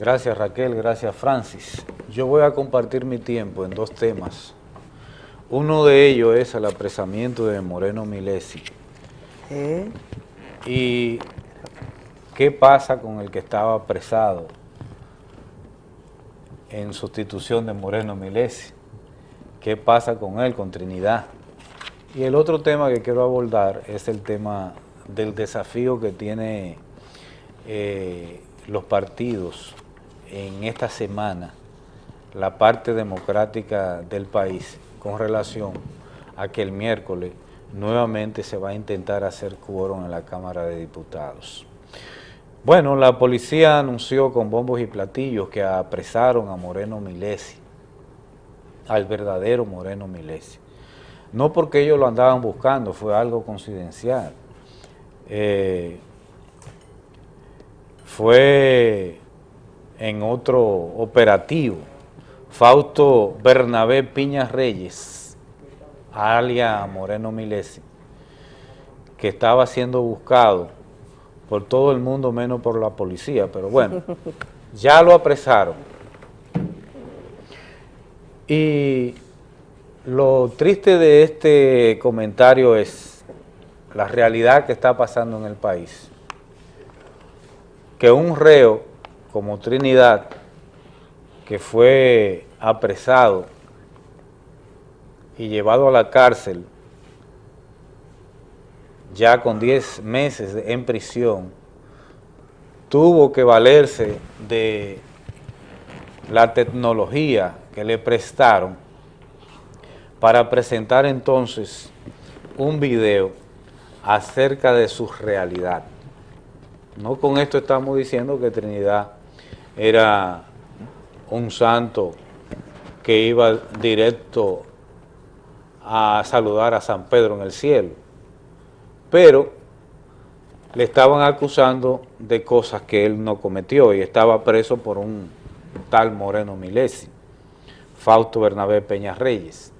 Gracias Raquel, gracias Francis. Yo voy a compartir mi tiempo en dos temas. Uno de ellos es el apresamiento de Moreno Milesi. ¿Eh? Y qué pasa con el que estaba apresado en sustitución de Moreno Milesi. ¿Qué pasa con él, con Trinidad? Y el otro tema que quiero abordar es el tema del desafío que tiene eh, los partidos en esta semana, la parte democrática del país, con relación a que el miércoles nuevamente se va a intentar hacer quórum en la Cámara de Diputados. Bueno, la policía anunció con bombos y platillos que apresaron a Moreno Milesi, al verdadero Moreno Milesi. No porque ellos lo andaban buscando, fue algo coincidencial. Eh, fue en otro operativo, Fausto Bernabé Piña Reyes, alia Moreno Milesi, que estaba siendo buscado por todo el mundo menos por la policía, pero bueno, ya lo apresaron. Y lo triste de este comentario es la realidad que está pasando en el país. Que un reo como Trinidad, que fue apresado y llevado a la cárcel ya con 10 meses en prisión, tuvo que valerse de la tecnología que le prestaron para presentar entonces un video acerca de su realidad. No con esto estamos diciendo que Trinidad era un santo que iba directo a saludar a San Pedro en el cielo, pero le estaban acusando de cosas que él no cometió y estaba preso por un tal Moreno Milesi, Fausto Bernabé Peña Reyes.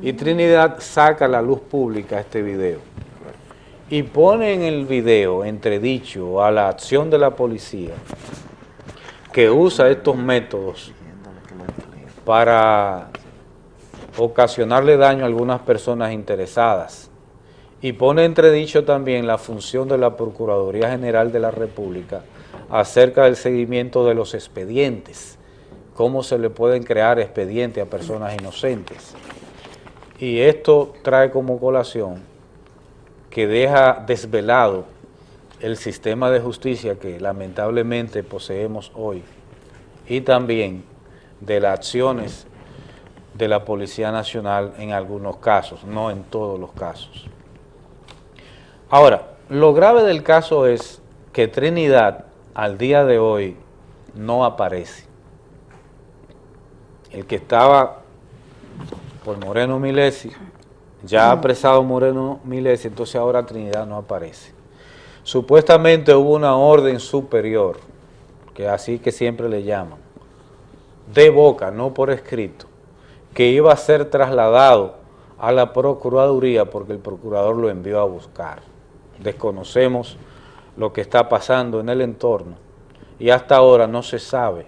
Y Trinidad saca a la luz pública este video y pone en el video entredicho a la acción de la policía que usa estos métodos para ocasionarle daño a algunas personas interesadas y pone entredicho también la función de la Procuraduría General de la República acerca del seguimiento de los expedientes, cómo se le pueden crear expedientes a personas inocentes. Y esto trae como colación que deja desvelado el sistema de justicia que lamentablemente poseemos hoy y también de las acciones de la Policía Nacional en algunos casos, no en todos los casos. Ahora, lo grave del caso es que Trinidad al día de hoy no aparece. El que estaba por Moreno Milesi, ya ha apresado Moreno Milesi, entonces ahora Trinidad no aparece. Supuestamente hubo una orden superior, que así que siempre le llaman, de boca, no por escrito, que iba a ser trasladado a la Procuraduría porque el procurador lo envió a buscar. Desconocemos lo que está pasando en el entorno y hasta ahora no se sabe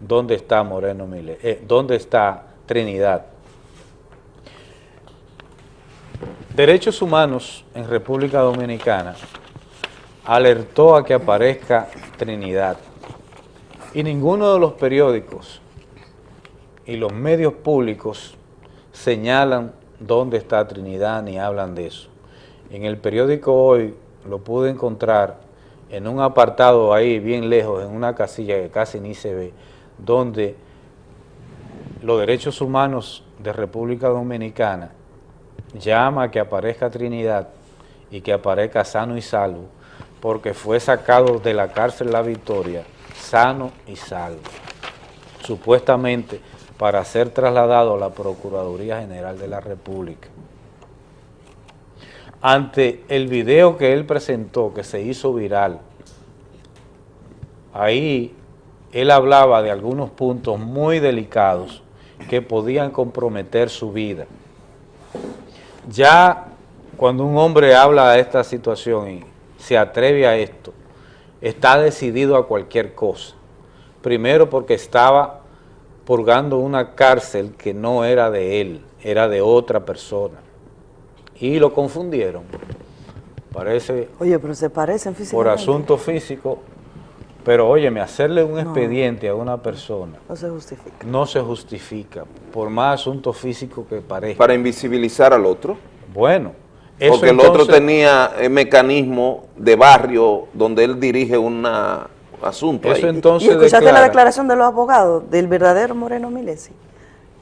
dónde está Moreno Milesi, eh, dónde está Trinidad. Derechos Humanos en República Dominicana alertó a que aparezca Trinidad y ninguno de los periódicos y los medios públicos señalan dónde está Trinidad ni hablan de eso. En el periódico hoy lo pude encontrar en un apartado ahí bien lejos, en una casilla que casi ni se ve, donde los derechos humanos de República Dominicana llama a que aparezca Trinidad y que aparezca sano y salvo, porque fue sacado de la cárcel La Victoria, sano y salvo, supuestamente para ser trasladado a la Procuraduría General de la República. Ante el video que él presentó, que se hizo viral, ahí él hablaba de algunos puntos muy delicados que podían comprometer su vida. Ya cuando un hombre habla de esta situación y se atreve a esto, está decidido a cualquier cosa, primero porque estaba purgando una cárcel que no era de él, era de otra persona. Y lo confundieron. Parece... Oye, pero se parecen físicamente. Por asunto físico, pero óyeme, hacerle un expediente a una persona... No se justifica. No se justifica, por más asunto físico que parezca. Para invisibilizar al otro. Bueno, eso Porque el otro tenía el mecanismo de barrio donde él dirige un asunto. Eso entonces ¿Y escuchaste la declaración de los abogados del verdadero Moreno Milesi?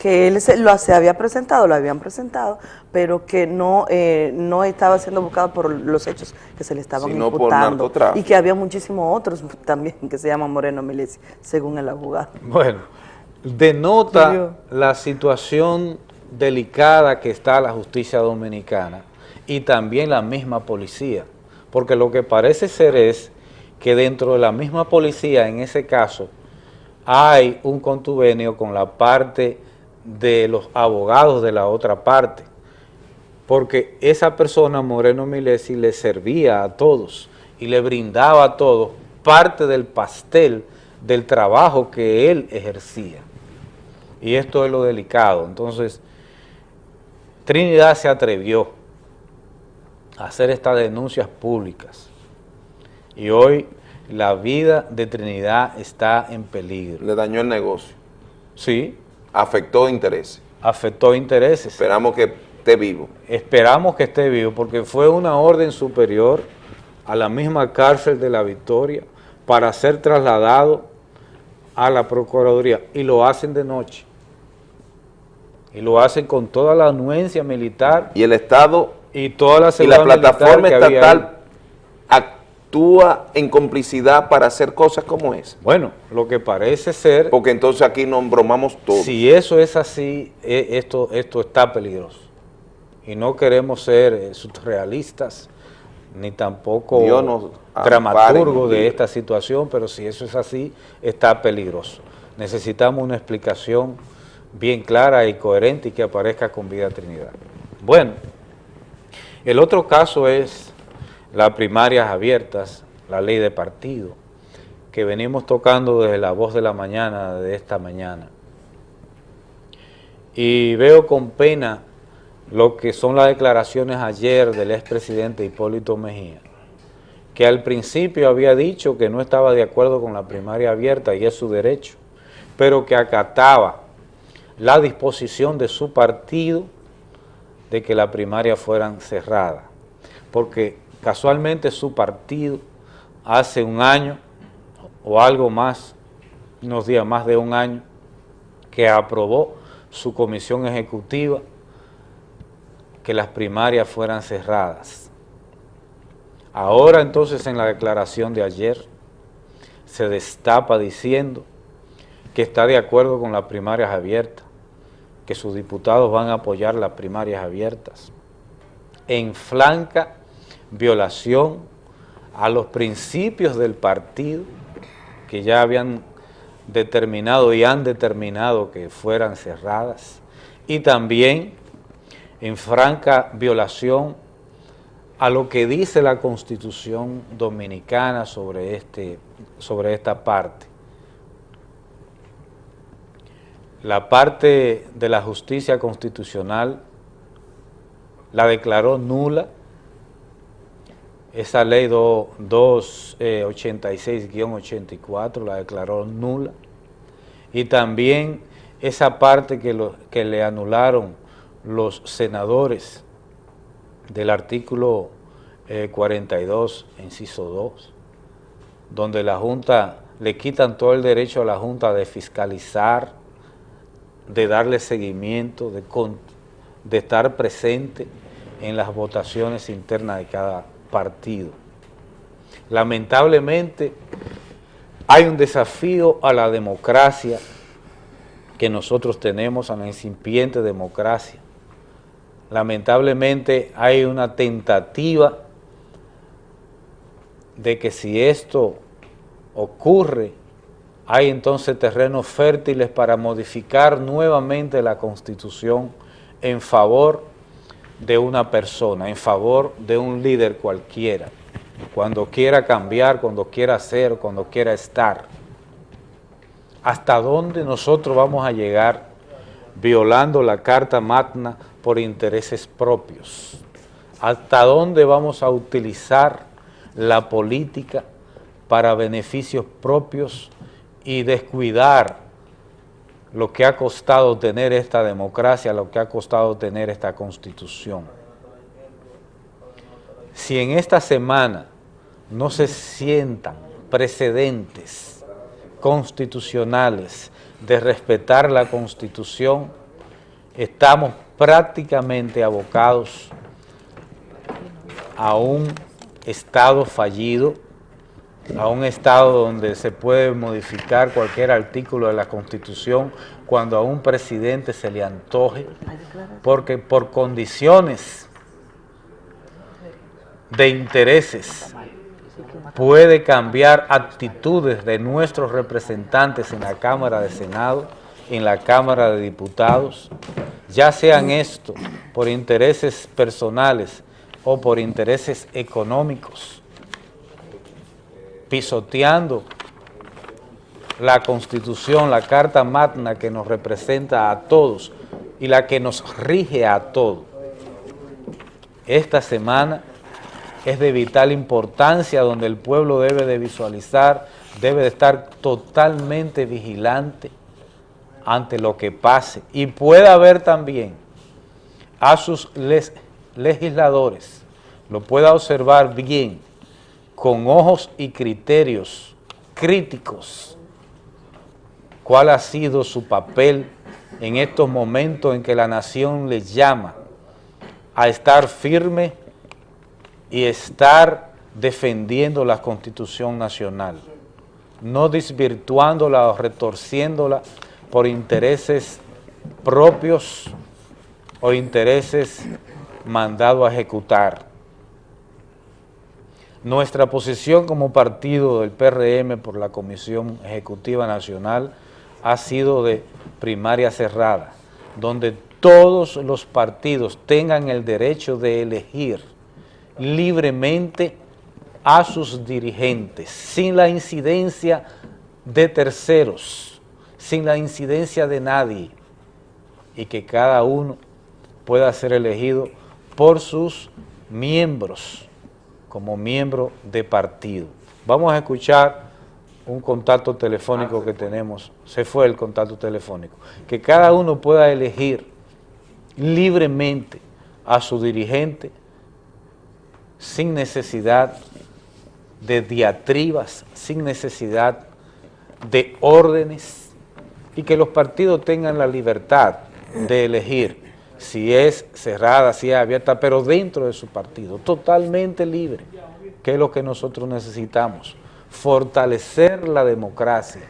que él se, lo, se había presentado, lo habían presentado, pero que no, eh, no estaba siendo buscado por los hechos que se le estaban Sino imputando. y que había muchísimos otros también que se llaman Moreno Milesi, según el abogado. Bueno, denota la situación delicada que está la justicia dominicana y también la misma policía, porque lo que parece ser es que dentro de la misma policía, en ese caso, hay un contubenio con la parte de los abogados de la otra parte, porque esa persona, Moreno Milesi, le servía a todos y le brindaba a todos parte del pastel del trabajo que él ejercía. Y esto es lo delicado. Entonces, Trinidad se atrevió hacer estas denuncias públicas. Y hoy la vida de Trinidad está en peligro. Le dañó el negocio. Sí, afectó intereses. Afectó intereses. Esperamos que esté vivo. Esperamos que esté vivo, porque fue una orden superior a la misma cárcel de la Victoria para ser trasladado a la Procuraduría, y lo hacen de noche. Y lo hacen con toda la anuencia militar. Y el Estado y toda la, y la plataforma estatal actúa en complicidad para hacer cosas como esa? Bueno, lo que parece ser... Porque entonces aquí nos bromamos todos. Si eso es así, e, esto, esto está peligroso. Y no queremos ser eh, surrealistas, ni tampoco dramaturgos de esta situación, pero si eso es así, está peligroso. Necesitamos una explicación bien clara y coherente y que aparezca con vida Trinidad. Bueno, el otro caso es las primarias abiertas, la ley de partido, que venimos tocando desde la voz de la mañana de esta mañana. Y veo con pena lo que son las declaraciones ayer del expresidente Hipólito Mejía, que al principio había dicho que no estaba de acuerdo con la primaria abierta y es su derecho, pero que acataba la disposición de su partido de que la primaria fueran cerradas, porque Casualmente su partido hace un año o algo más, unos días más de un año, que aprobó su comisión ejecutiva que las primarias fueran cerradas. Ahora entonces en la declaración de ayer se destapa diciendo que está de acuerdo con las primarias abiertas, que sus diputados van a apoyar las primarias abiertas, en flanca violación a los principios del partido que ya habían determinado y han determinado que fueran cerradas y también en franca violación a lo que dice la Constitución Dominicana sobre, este, sobre esta parte. La parte de la justicia constitucional la declaró nula. Esa ley 286-84 eh, la declaró nula. Y también esa parte que, que le anularon los senadores del artículo 42, eh, inciso 2, donde la Junta, le quitan todo el derecho a la Junta de fiscalizar, de darle seguimiento, de, de estar presente en las votaciones internas de cada partido. Lamentablemente hay un desafío a la democracia que nosotros tenemos, a la incipiente democracia. Lamentablemente hay una tentativa de que si esto ocurre, hay entonces terrenos fértiles para modificar nuevamente la Constitución en favor de una persona, en favor de un líder cualquiera, cuando quiera cambiar, cuando quiera ser, cuando quiera estar. hasta dónde nosotros vamos a llegar violando la Carta Magna por intereses propios, hasta dónde vamos a utilizar la política para beneficios propios y descuidar lo que ha costado tener esta democracia, lo que ha costado tener esta constitución. Si en esta semana no se sientan precedentes constitucionales de respetar la Constitución, estamos prácticamente abocados a un Estado fallido, a un Estado donde se puede modificar cualquier artículo de la Constitución cuando a un presidente se le antoje, porque por condiciones de intereses puede cambiar actitudes de nuestros representantes en la Cámara de Senado, en la Cámara de Diputados, ya sean esto por intereses personales o por intereses económicos, pisoteando la Constitución, la Carta Magna que nos representa a todos y la que nos rige a todos. Esta semana es de vital importancia, donde el pueblo debe de visualizar, debe de estar totalmente vigilante ante lo que pase y pueda ver también a sus legisladores, lo pueda observar bien, con ojos y criterios críticos, cuál ha sido su papel en estos momentos en que la nación les llama a estar firme y estar defendiendo la Constitución Nacional, no desvirtuándola o retorciéndola por intereses propios o intereses mandados a ejecutar. Nuestra posición como partido del PRM por la Comisión Ejecutiva Nacional ha sido de primaria cerrada, donde todos los partidos tengan el derecho de elegir libremente a sus dirigentes, sin la incidencia de terceros, sin la incidencia de nadie, y que cada uno pueda ser elegido por sus miembros, como miembro de partido. Vamos a escuchar un contacto telefónico que tenemos, se fue el contacto telefónico, que cada uno pueda elegir libremente a su dirigente sin necesidad de diatribas, sin necesidad de órdenes y que los partidos tengan la libertad de elegir si es cerrada, si es abierta, pero dentro de su partido, totalmente libre, que es lo que nosotros necesitamos, fortalecer la democracia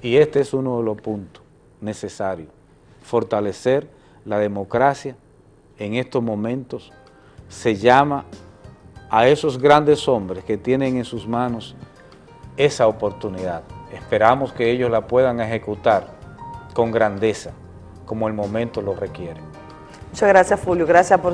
y este es uno de los puntos necesarios, fortalecer la democracia en estos momentos se llama a esos grandes hombres que tienen en sus manos esa oportunidad. Esperamos que ellos la puedan ejecutar con grandeza, como el momento lo requiere. Muchas gracias, Fulvio. Gracias por